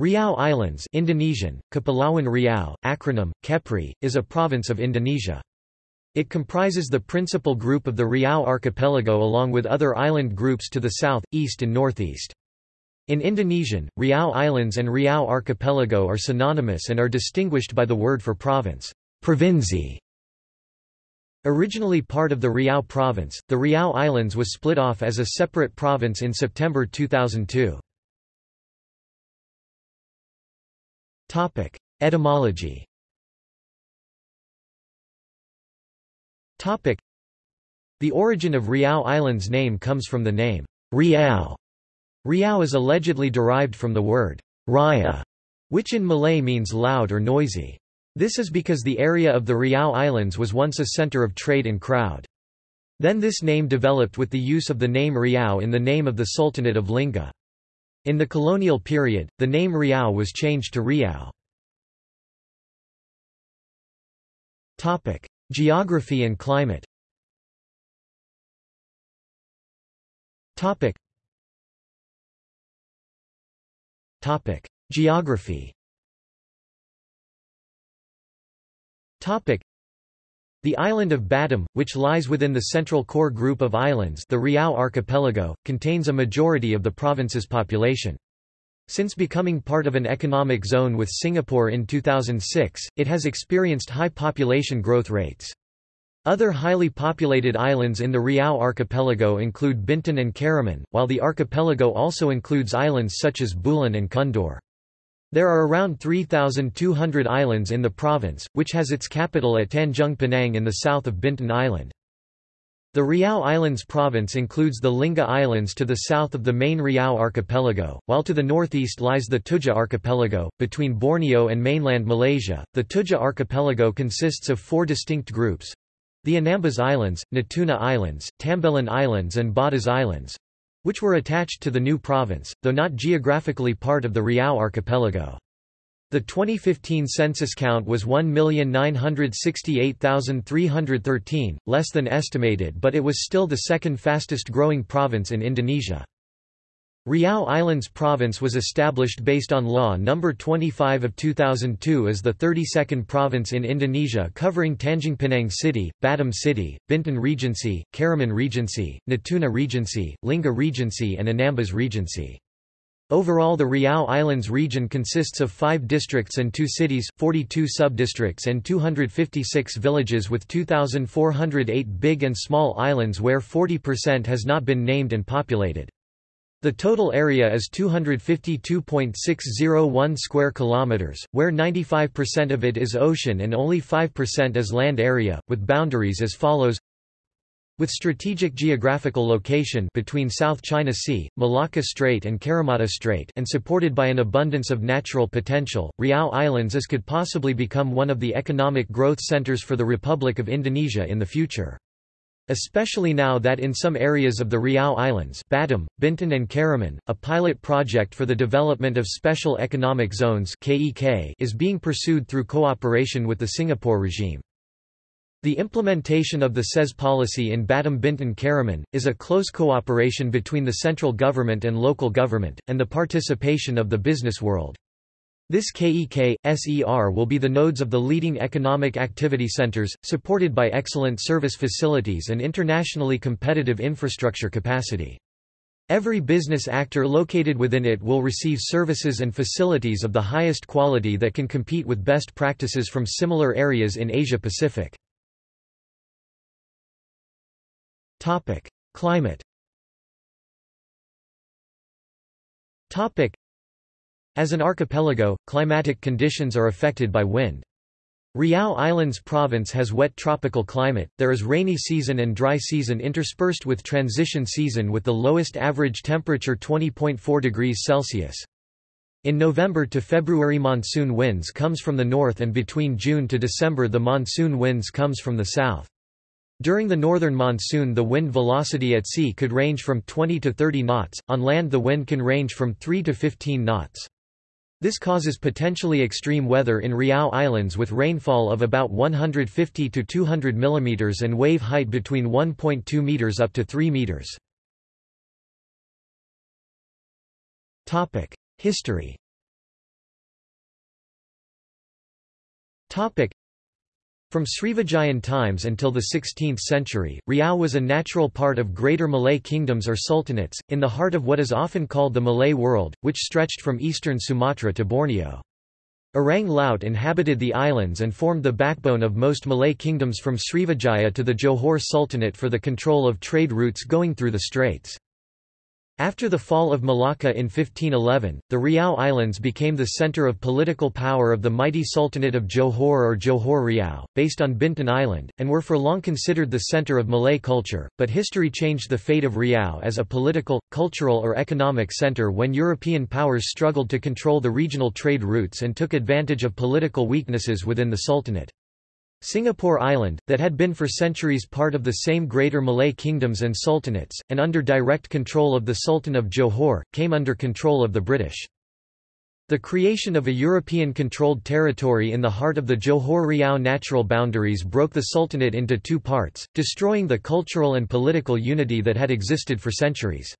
Riau Islands Indonesian, Kepulauan Riau, acronym, Kepri, is a province of Indonesia. It comprises the principal group of the Riau archipelago along with other island groups to the south, east and northeast. In Indonesian, Riau Islands and Riau Archipelago are synonymous and are distinguished by the word for province, provinsi. Originally part of the Riau province, the Riau Islands was split off as a separate province in September 2002. Topic: Etymology. Topic: The origin of Riau Island's name comes from the name Riau. Riau is allegedly derived from the word raya, which in Malay means loud or noisy. This is because the area of the Riau Islands was once a center of trade and crowd. Then this name developed with the use of the name Riau in the name of the Sultanate of Lingga. In the colonial period, the name Riau was changed to Riau. Geography and climate Topic. Topic. Geography Topic. The island of Batam, which lies within the central core group of islands the Riau archipelago, contains a majority of the province's population. Since becoming part of an economic zone with Singapore in 2006, it has experienced high population growth rates. Other highly populated islands in the Riau archipelago include Bintan and Karimun, while the archipelago also includes islands such as Bulan and Kundur. There are around 3,200 islands in the province, which has its capital at Tanjung Pinang in the south of Bintan Island. The Riau Islands province includes the Lingga Islands to the south of the main Riau archipelago, while to the northeast lies the Tujuh archipelago. Between Borneo and mainland Malaysia, the Tujuh archipelago consists of four distinct groups the Anambas Islands, Natuna Islands, Tambelan Islands, and Badas Islands which were attached to the new province, though not geographically part of the Riau archipelago. The 2015 census count was 1,968,313, less than estimated but it was still the second fastest growing province in Indonesia. Riau Islands Province was established based on Law No. 25 of 2002 as the 32nd province in Indonesia covering Tanjung Pinang City, Batam City, Bintan Regency, Karimun Regency, Natuna Regency, Lingga Regency and Anambas Regency. Overall the Riau Islands region consists of five districts and two cities, 42 subdistricts and 256 villages with 2,408 big and small islands where 40% has not been named and populated. The total area is 252.601 square kilometers, where 95% of it is ocean and only 5% is land area, with boundaries as follows with strategic geographical location between South China Sea, Malacca Strait and Karimata Strait and supported by an abundance of natural potential, Riau Islands is could possibly become one of the economic growth centers for the Republic of Indonesia in the future. Especially now that in some areas of the Riau Islands Batam, Bintan and Karimun, a pilot project for the development of Special Economic Zones is being pursued through cooperation with the Singapore regime. The implementation of the SEZ policy in Batam Bintan Karimun, is a close cooperation between the central government and local government, and the participation of the business world. This KEK, SER will be the nodes of the leading economic activity centers, supported by excellent service facilities and internationally competitive infrastructure capacity. Every business actor located within it will receive services and facilities of the highest quality that can compete with best practices from similar areas in Asia-Pacific. Climate as an archipelago, climatic conditions are affected by wind. Riau Islands province has wet tropical climate, there is rainy season and dry season interspersed with transition season with the lowest average temperature 20.4 degrees Celsius. In November to February monsoon winds comes from the north and between June to December the monsoon winds comes from the south. During the northern monsoon the wind velocity at sea could range from 20 to 30 knots, on land the wind can range from 3 to 15 knots. This causes potentially extreme weather in Riau Islands with rainfall of about 150 to 200 mm and wave height between 1.2 m up to 3 m. Topic: History. Topic: from Srivijayan times until the 16th century, Riau was a natural part of Greater Malay kingdoms or sultanates, in the heart of what is often called the Malay world, which stretched from eastern Sumatra to Borneo. Orang Laut inhabited the islands and formed the backbone of most Malay kingdoms from Srivijaya to the Johor Sultanate for the control of trade routes going through the straits. After the fall of Malacca in 1511, the Riau Islands became the center of political power of the mighty Sultanate of Johor or Johor Riau, based on Bintan Island, and were for long considered the center of Malay culture, but history changed the fate of Riau as a political, cultural or economic center when European powers struggled to control the regional trade routes and took advantage of political weaknesses within the Sultanate. Singapore Island, that had been for centuries part of the same Greater Malay kingdoms and sultanates, and under direct control of the Sultan of Johor, came under control of the British. The creation of a European-controlled territory in the heart of the Johor-Riau natural boundaries broke the Sultanate into two parts, destroying the cultural and political unity that had existed for centuries.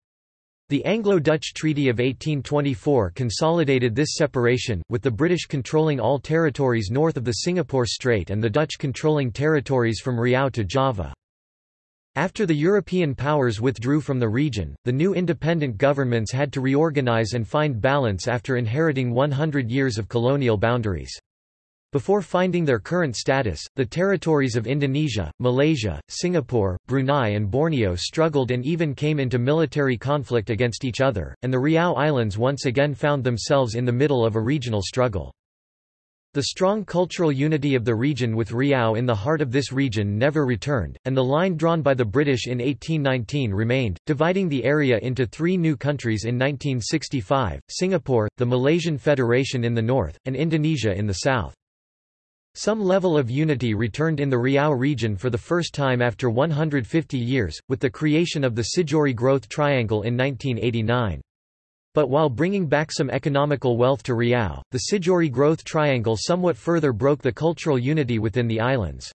The Anglo-Dutch Treaty of 1824 consolidated this separation, with the British controlling all territories north of the Singapore Strait and the Dutch controlling territories from Riau to Java. After the European powers withdrew from the region, the new independent governments had to reorganize and find balance after inheriting 100 years of colonial boundaries. Before finding their current status, the territories of Indonesia, Malaysia, Singapore, Brunei and Borneo struggled and even came into military conflict against each other, and the Riau Islands once again found themselves in the middle of a regional struggle. The strong cultural unity of the region with Riau in the heart of this region never returned, and the line drawn by the British in 1819 remained, dividing the area into three new countries in 1965, Singapore, the Malaysian Federation in the north, and Indonesia in the south. Some level of unity returned in the Riau region for the first time after 150 years, with the creation of the Sijori Growth Triangle in 1989. But while bringing back some economical wealth to Riau, the Sijori Growth Triangle somewhat further broke the cultural unity within the islands.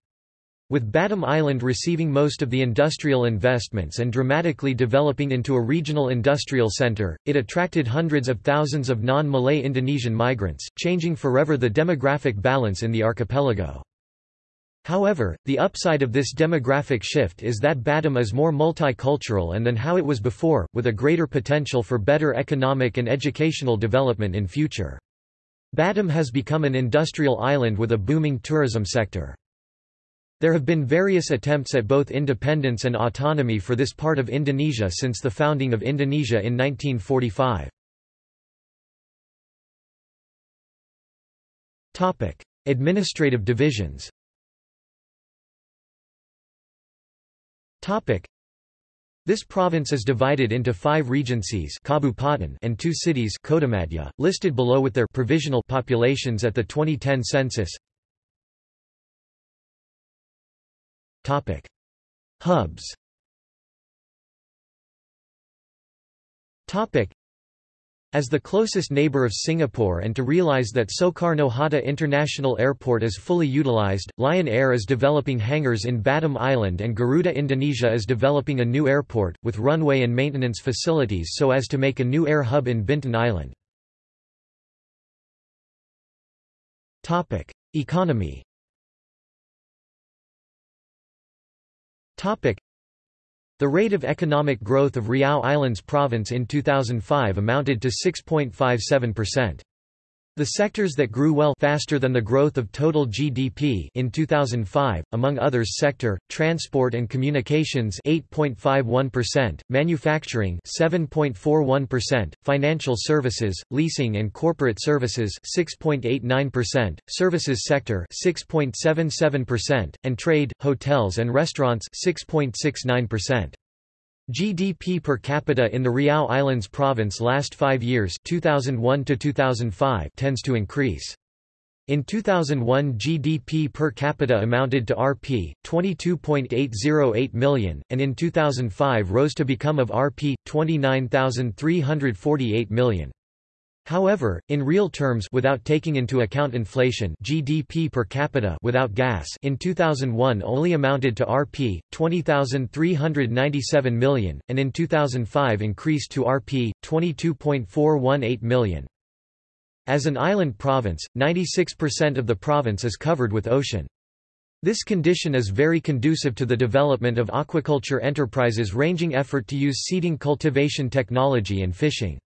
With Batam Island receiving most of the industrial investments and dramatically developing into a regional industrial center, it attracted hundreds of thousands of non-Malay Indonesian migrants, changing forever the demographic balance in the archipelago. However, the upside of this demographic shift is that Batam is more multicultural and than how it was before, with a greater potential for better economic and educational development in future. Batam has become an industrial island with a booming tourism sector. There have been various attempts at both independence and autonomy for this part of Indonesia since the founding of Indonesia in 1945. Topic: Administrative divisions Topic: this province is divided into five regencies Kabupaten, and two cities listed below with their provisional populations at the 2010 census. Topic. Hubs Topic. As the closest neighbor of Singapore and to realize that Soekarno-Hatta International Airport is fully utilized, Lion Air is developing hangars in Batam Island and Garuda Indonesia is developing a new airport, with runway and maintenance facilities so as to make a new air hub in Bintan Island. Economy The rate of economic growth of Riau Islands Province in 2005 amounted to 6.57%. The sectors that grew well faster than the growth of total GDP in 2005, among others sector, transport and communications 8.51%, manufacturing 7.41%, financial services, leasing and corporate services 6.89%, services sector 6.77%, and trade, hotels and restaurants 6.69%. GDP per capita in the Riau Islands province last five years 2001 to 2005 tends to increase. In 2001 GDP per capita amounted to Rp. 22.808 million, and in 2005 rose to become of Rp. 29,348 million. However, in real terms without taking into account inflation GDP per capita without gas in 2001 only amounted to Rp. 20,397 million, and in 2005 increased to Rp. 22.418 million. As an island province, 96% of the province is covered with ocean. This condition is very conducive to the development of aquaculture enterprises ranging effort to use seeding cultivation technology and fishing.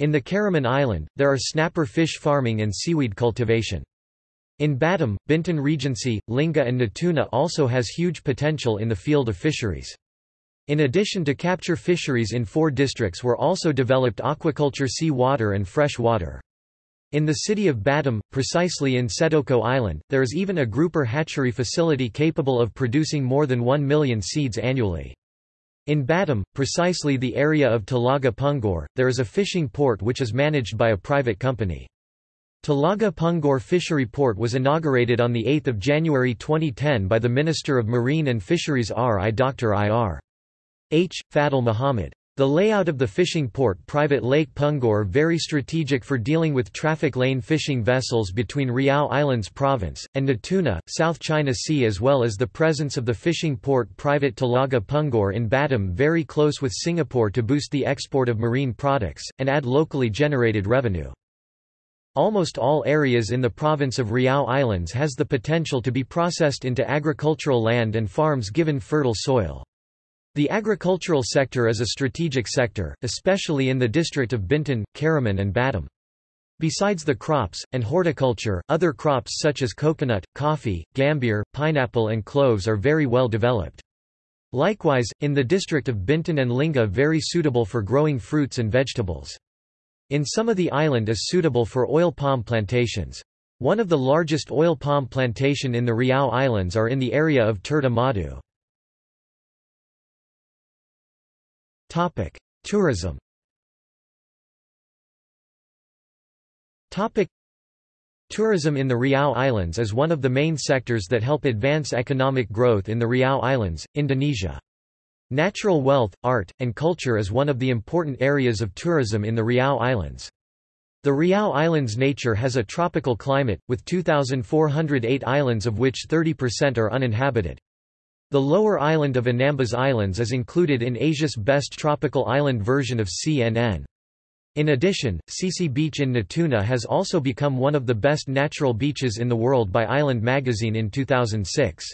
In the Karimun Island, there are snapper fish farming and seaweed cultivation. In Batam, Bintan Regency, Lingga and Natuna also has huge potential in the field of fisheries. In addition to capture fisheries in four districts were also developed aquaculture sea water and fresh water. In the city of Batam, precisely in Sedoko Island, there is even a grouper hatchery facility capable of producing more than 1 million seeds annually. In Batam, precisely the area of Telaga Punggur, there is a fishing port which is managed by a private company. Telaga Punggur Fishery Port was inaugurated on 8 January 2010 by the Minister of Marine and Fisheries R. I. Dr. I. R. H. Fadel Muhammad. The layout of the fishing port private Lake Punggor very strategic for dealing with traffic lane fishing vessels between Riau Islands province, and Natuna, South China Sea as well as the presence of the fishing port private Telaga Punggur in Batam very close with Singapore to boost the export of marine products, and add locally generated revenue. Almost all areas in the province of Riau Islands has the potential to be processed into agricultural land and farms given fertile soil. The agricultural sector is a strategic sector, especially in the district of Bintan, Karimun and Batam. Besides the crops, and horticulture, other crops such as coconut, coffee, gambier, pineapple and cloves are very well developed. Likewise, in the district of Bintan and Lingga very suitable for growing fruits and vegetables. In some of the island is suitable for oil palm plantations. One of the largest oil palm plantation in the Riau Islands are in the area of Tirta Madu. Topic: Tourism. Topic: Tourism in the Riau Islands is one of the main sectors that help advance economic growth in the Riau Islands, Indonesia. Natural wealth, art, and culture is one of the important areas of tourism in the Riau Islands. The Riau Islands nature has a tropical climate, with 2,408 islands of which 30% are uninhabited. The lower island of Anambas Islands is included in Asia's best tropical island version of CNN. In addition, Sisi Beach in Natuna has also become one of the best natural beaches in the world by Island magazine in 2006.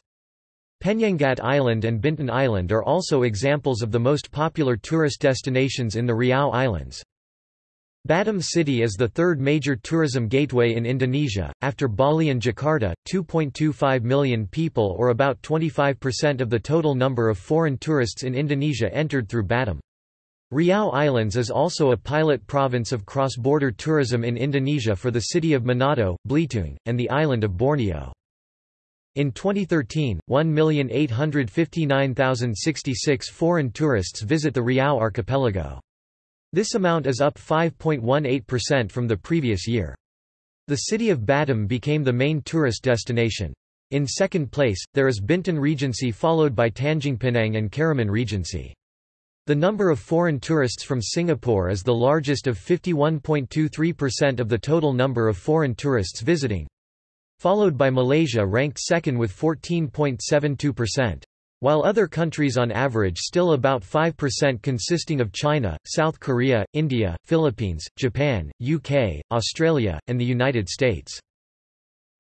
Penyengat Island and Bintan Island are also examples of the most popular tourist destinations in the Riau Islands. Batam City is the third major tourism gateway in Indonesia, after Bali and Jakarta, 2.25 million people or about 25% of the total number of foreign tourists in Indonesia entered through Batam. Riau Islands is also a pilot province of cross-border tourism in Indonesia for the city of Manado, Belitung, and the island of Borneo. In 2013, 1,859,066 foreign tourists visit the Riau archipelago. This amount is up 5.18% from the previous year. The city of Batam became the main tourist destination. In second place, there is Bintan Regency followed by Tanjung Pinang and Karimun Regency. The number of foreign tourists from Singapore is the largest of 51.23% of the total number of foreign tourists visiting. Followed by Malaysia ranked second with 14.72%. While other countries on average still about 5% consisting of China, South Korea, India, Philippines, Japan, UK, Australia, and the United States.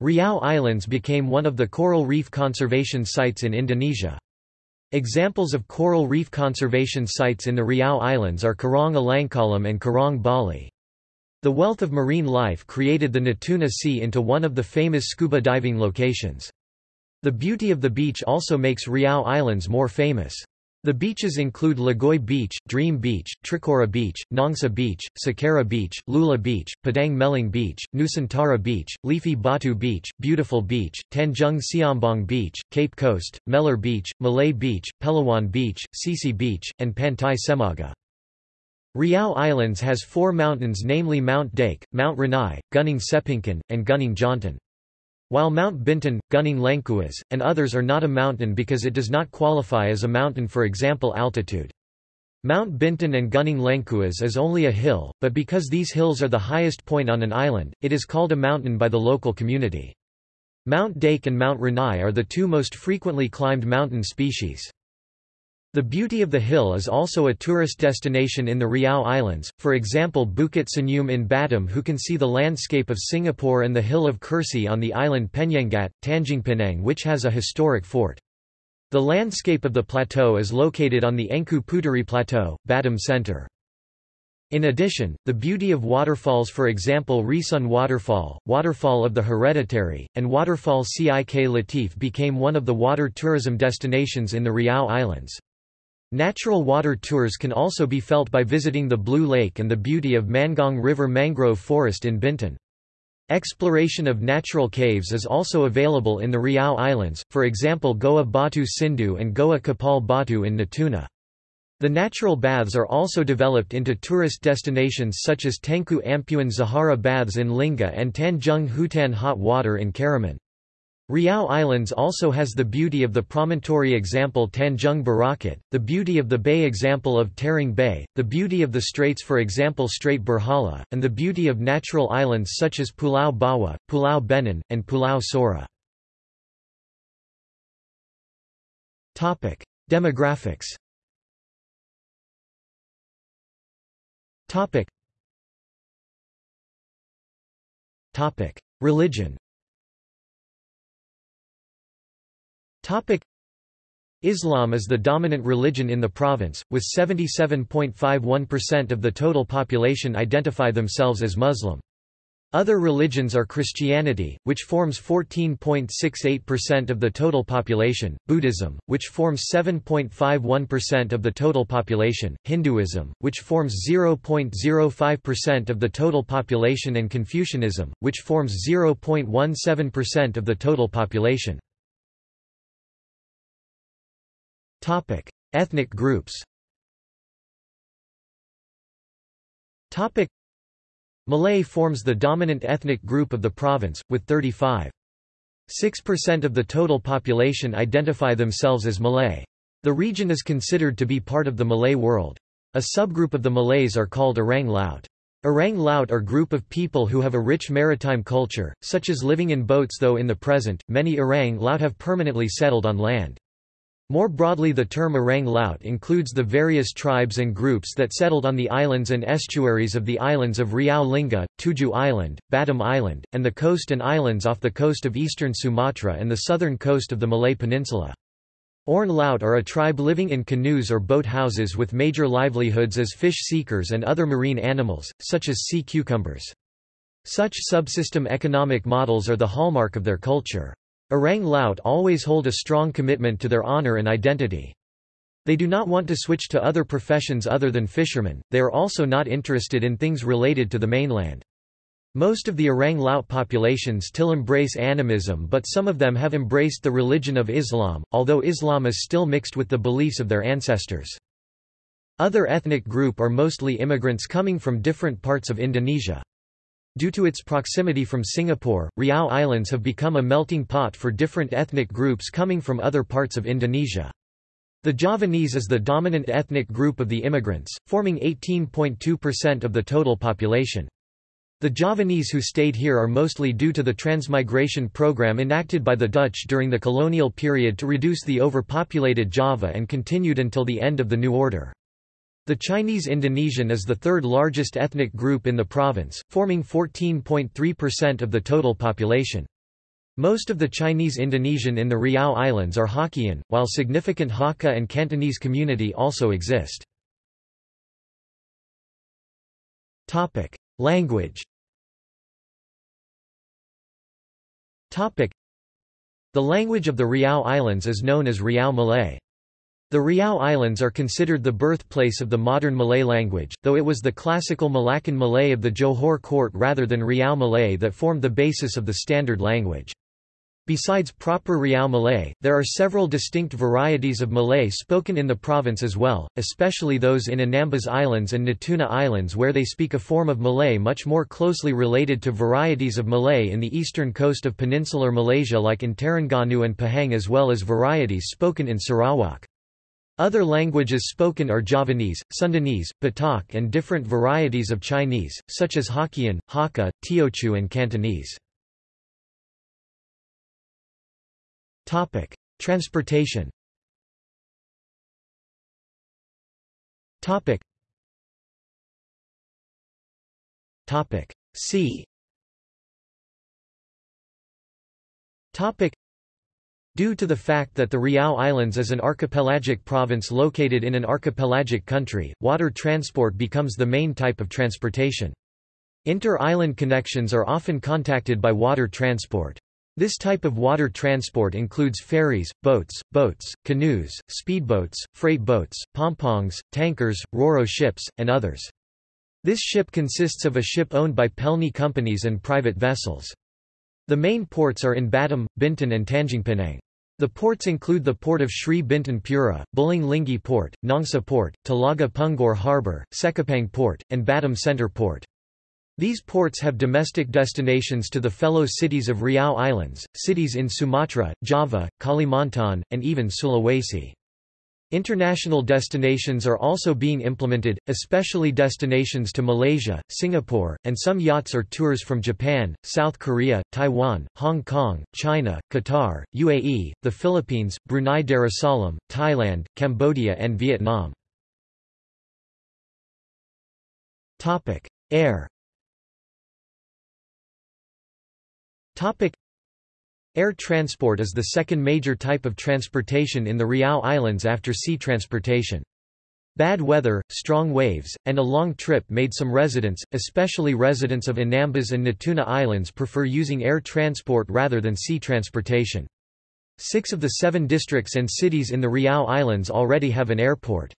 Riau Islands became one of the coral reef conservation sites in Indonesia. Examples of coral reef conservation sites in the Riau Islands are Karang Alangkalam and Karang Bali. The wealth of marine life created the Natuna Sea into one of the famous scuba diving locations. The beauty of the beach also makes Riau Islands more famous. The beaches include Lagoy Beach, Dream Beach, Tricora Beach, Nongsa Beach, Sakara Beach, Lula Beach, Padang Meling Beach, Nusantara Beach, Leafy Batu Beach, Beautiful Beach, Tanjung Siambong Beach, Cape Coast, Meller Beach, Malay Beach, Pelawan Beach, Sisi Beach, and Pantai Semaga. Riau Islands has four mountains namely Mount Daik, Mount Ranai, Gunung Sepingkan, and Gunung Jantan. While Mount Bintan, Gunung Lengkuas, and others are not a mountain because it does not qualify as a mountain for example altitude. Mount Bintan and Gunung Lengkuas is only a hill, but because these hills are the highest point on an island, it is called a mountain by the local community. Mount Daik and Mount Ranai are the two most frequently climbed mountain species. The beauty of the hill is also a tourist destination in the Riau Islands, for example Bukit Senyum in Batam who can see the landscape of Singapore and the hill of Kursi on the island Penyengat, Tanjung which has a historic fort. The landscape of the plateau is located on the Engku Puteri Plateau, Batam Center. In addition, the beauty of waterfalls for example Risun Waterfall, Waterfall of the Hereditary, and Waterfall Cik Latif became one of the water tourism destinations in the Riau Islands. Natural water tours can also be felt by visiting the Blue Lake and the beauty of Mangong River mangrove forest in Bintan. Exploration of natural caves is also available in the Riau Islands, for example Goa Batu Sindu and Goa Kapal Batu in Natuna. The natural baths are also developed into tourist destinations such as Tengku Ampuan Zahara Baths in Lingga and Tanjung Hutan Hot Water in Karimun. Riau Islands also has the beauty of the promontory example Tanjung Barakat, the beauty of the bay example of Taring Bay, the beauty of the straits for example Strait Berhala, and the beauty of natural islands such as Pulau Bawa, Pulau Benin, and Pulau Sora. Demographics Religion Islam is the dominant religion in the province, with 77.51% of the total population identify themselves as Muslim. Other religions are Christianity, which forms 14.68% of the total population, Buddhism, which forms 7.51% of the total population, Hinduism, which forms 0.05% of the total population and Confucianism, which forms 0.17% of the total population. Topic: Ethnic groups. Topic: Malay forms the dominant ethnic group of the province, with 35.6% of the total population identify themselves as Malay. The region is considered to be part of the Malay world. A subgroup of the Malays are called Orang Laut. Orang Laut are group of people who have a rich maritime culture, such as living in boats though in the present, many Orang Laut have permanently settled on land. More broadly the term Orang Laut includes the various tribes and groups that settled on the islands and estuaries of the islands of Riau Lingga, Tujuh Island, Batam Island, and the coast and islands off the coast of eastern Sumatra and the southern coast of the Malay Peninsula. Orang Laut are a tribe living in canoes or boat houses with major livelihoods as fish seekers and other marine animals, such as sea cucumbers. Such subsystem economic models are the hallmark of their culture. Orang Laut always hold a strong commitment to their honor and identity. They do not want to switch to other professions other than fishermen, they are also not interested in things related to the mainland. Most of the Orang Laut population still embrace animism but some of them have embraced the religion of Islam, although Islam is still mixed with the beliefs of their ancestors. Other ethnic group are mostly immigrants coming from different parts of Indonesia. Due to its proximity from Singapore, Riau Islands have become a melting pot for different ethnic groups coming from other parts of Indonesia. The Javanese is the dominant ethnic group of the immigrants, forming 18.2% of the total population. The Javanese who stayed here are mostly due to the transmigration program enacted by the Dutch during the colonial period to reduce the overpopulated Java and continued until the end of the New Order. The Chinese Indonesian is the third largest ethnic group in the province, forming 14.3% of the total population. Most of the Chinese Indonesian in the Riau Islands are Hokkien, while significant Hakka and Cantonese community also exist. Language The language of the Riau Islands is known as Riau Malay. The Riau Islands are considered the birthplace of the modern Malay language, though it was the classical Malaccan Malay of the Johor court rather than Riau Malay that formed the basis of the standard language. Besides proper Riau Malay, there are several distinct varieties of Malay spoken in the province as well, especially those in Anambas Islands and Natuna Islands where they speak a form of Malay much more closely related to varieties of Malay in the eastern coast of peninsular Malaysia like in Terengganu and Pahang as well as varieties spoken in Sarawak. Other languages spoken are Javanese, Sundanese, Batak and different varieties of Chinese, such as Hokkien, Hakka, Teochew and Cantonese. Transportation Topic. Topic. C. Topic. Due to the fact that the Riau Islands is an archipelagic province located in an archipelagic country, water transport becomes the main type of transportation. Inter-island connections are often contacted by water transport. This type of water transport includes ferries, boats, boats, canoes, speedboats, freight boats, pompongs, tankers, roro ships, and others. This ship consists of a ship owned by Pelni companies and private vessels. The main ports are in Batam, Bintan and Tanjungpinang. The ports include the port of Sri Bintan Pura, Bulang Linggi Port, Nongsa Port, Telaga Punggur Harbour, Sekipang Port, and Batam Centre Port. These ports have domestic destinations to the fellow cities of Riau Islands, cities in Sumatra, Java, Kalimantan, and even Sulawesi. International destinations are also being implemented, especially destinations to Malaysia, Singapore, and some yachts or tours from Japan, South Korea, Taiwan, Hong Kong, China, Qatar, UAE, the Philippines, Brunei Darussalam, Thailand, Cambodia and Vietnam. Air Air transport is the second major type of transportation in the Riau Islands after sea transportation. Bad weather, strong waves, and a long trip made some residents, especially residents of Anambas and Natuna Islands prefer using air transport rather than sea transportation. Six of the seven districts and cities in the Riau Islands already have an airport.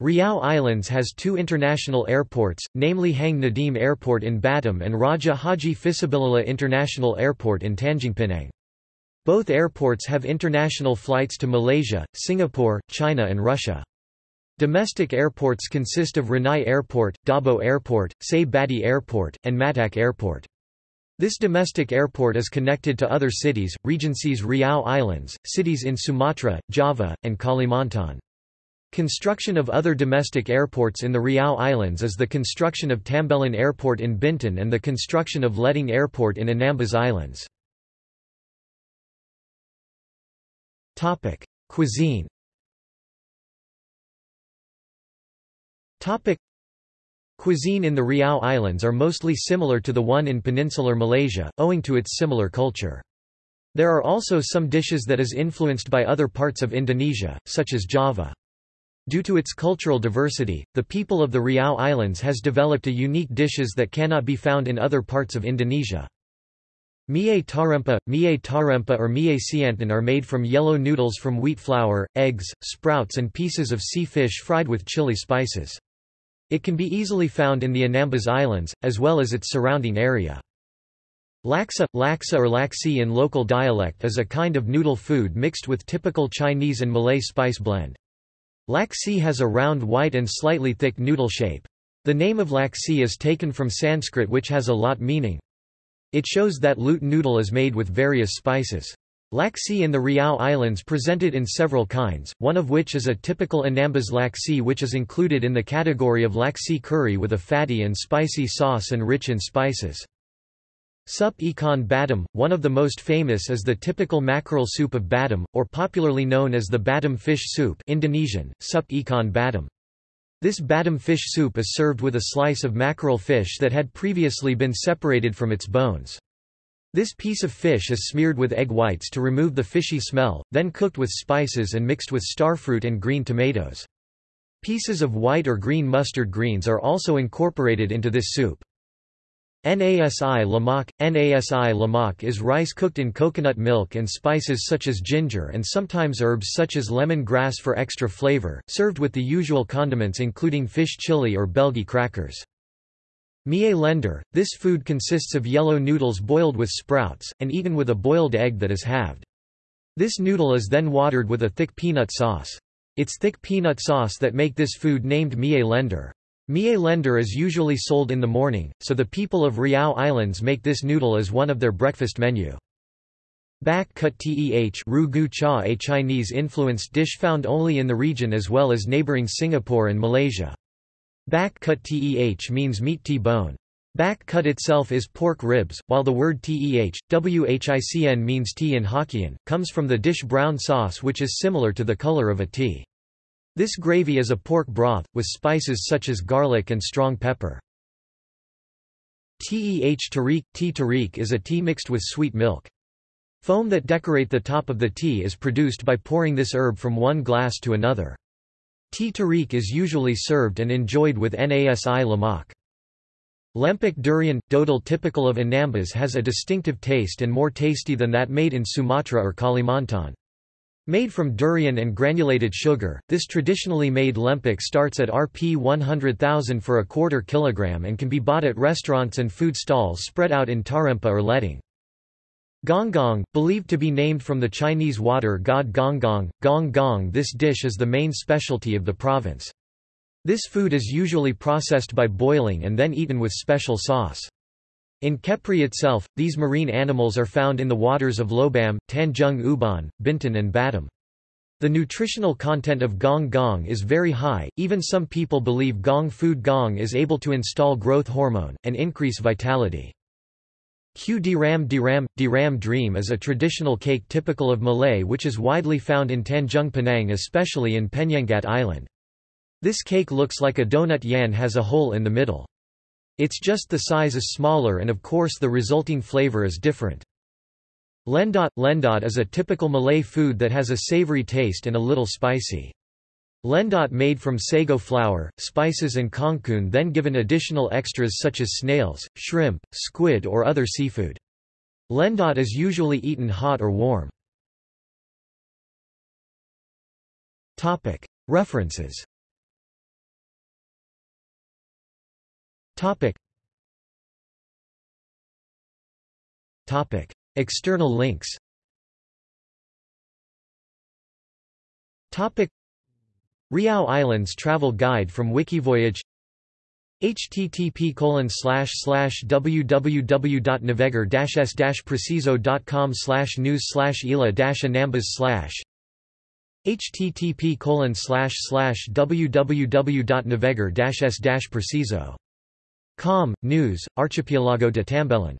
Riau Islands has two international airports, namely Hang Nadim Airport in Batam and Raja Haji Fisabilillah International Airport in Tanjungpinang. Both airports have international flights to Malaysia, Singapore, China and Russia. Domestic airports consist of Ranai Airport, Dabo Airport, Sei Bati Airport, and Matak Airport. This domestic airport is connected to other cities, regencies Riau Islands, cities in Sumatra, Java, and Kalimantan. Construction of other domestic airports in the Riau Islands is the construction of Tambelan Airport in Bintan and the construction of Leding Airport in Anambas Islands. Topic: Cuisine. Topic: Cuisine in the Riau Islands are mostly similar to the one in peninsular Malaysia, owing to its similar culture. There are also some dishes that is influenced by other parts of Indonesia, such as Java. Due to its cultural diversity, the people of the Riau Islands has developed a unique dishes that cannot be found in other parts of Indonesia. Mie tarempa, mie tarempa or mie siantan are made from yellow noodles from wheat flour, eggs, sprouts and pieces of sea fish fried with chili spices. It can be easily found in the Anambas Islands, as well as its surrounding area. Laksa, laksa or laksi in local dialect is a kind of noodle food mixed with typical Chinese and Malay spice blend. Laksi has a round white and slightly thick noodle shape. The name of laksi is taken from Sanskrit which has a lot meaning. It shows that loot noodle is made with various spices. Laksi in the Riau Islands presented in several kinds, one of which is a typical Anambas laksi which is included in the category of laksi curry with a fatty and spicy sauce and rich in spices. Sup ikan Batam, one of the most famous is the typical mackerel soup of Batam, or popularly known as the Batam fish soup Indonesian, sup ikan Batam. This Batam fish soup is served with a slice of mackerel fish that had previously been separated from its bones. This piece of fish is smeared with egg whites to remove the fishy smell, then cooked with spices and mixed with starfruit and green tomatoes. Pieces of white or green mustard greens are also incorporated into this soup. Nasi lemak Nasi lemak is rice cooked in coconut milk and spices such as ginger and sometimes herbs such as lemon grass for extra flavor, served with the usual condiments including fish chili or belgi crackers. Mie lender, this food consists of yellow noodles boiled with sprouts, and eaten with a boiled egg that is halved. This noodle is then watered with a thick peanut sauce. It's thick peanut sauce that make this food named mie lender. Mie lender is usually sold in the morning, so the people of Riau Islands make this noodle as one of their breakfast menu. Bak kut teh ru gu cha a Chinese-influenced dish found only in the region as well as neighboring Singapore and Malaysia. Bak kut teh means meat T-bone. Bak kut itself is pork ribs, while the word teh, whicn means tea in Hokkien, comes from the dish brown sauce which is similar to the color of a tea. This gravy is a pork broth, with spices such as garlic and strong pepper. Teh tarik Tea tarik is a tea mixed with sweet milk. Foam that decorate the top of the tea is produced by pouring this herb from one glass to another. Tea tarik is usually served and enjoyed with nasi lemak. Lempik durian, dodol typical of Anambas has a distinctive taste and more tasty than that made in Sumatra or Kalimantan. Made from durian and granulated sugar, this traditionally made lempik starts at Rp 100,000 for a quarter kilogram and can be bought at restaurants and food stalls spread out in Tarempa or Leding. Gonggong, believed to be named from the Chinese water god Gonggong, gong gong this dish is the main specialty of the province. This food is usually processed by boiling and then eaten with special sauce. In Kepri itself, these marine animals are found in the waters of Lobam, Tanjung Uban, Bintan and Batam. The nutritional content of gong gong is very high, even some people believe gong food gong is able to install growth hormone, and increase vitality. Q diram diram, diram dream is a traditional cake typical of Malay which is widely found in Tanjung Pinang especially in Penyengat Island. This cake looks like a donut yan has a hole in the middle. It's just the size is smaller and of course the resulting flavor is different. Lendot Lendot is a typical Malay food that has a savory taste and a little spicy. Lendot made from sago flour, spices and kangkung then given additional extras such as snails, shrimp, squid or other seafood. Lendot is usually eaten hot or warm. References Topic. Topic. External links Topic. Riau Islands Travel Guide from Wikivoyage http slash slash www.navegar-s-preciso.com slash news slash ila anambas slash http slash slash www.navegar-s-preciso Com, News, Archipelago de Tambelan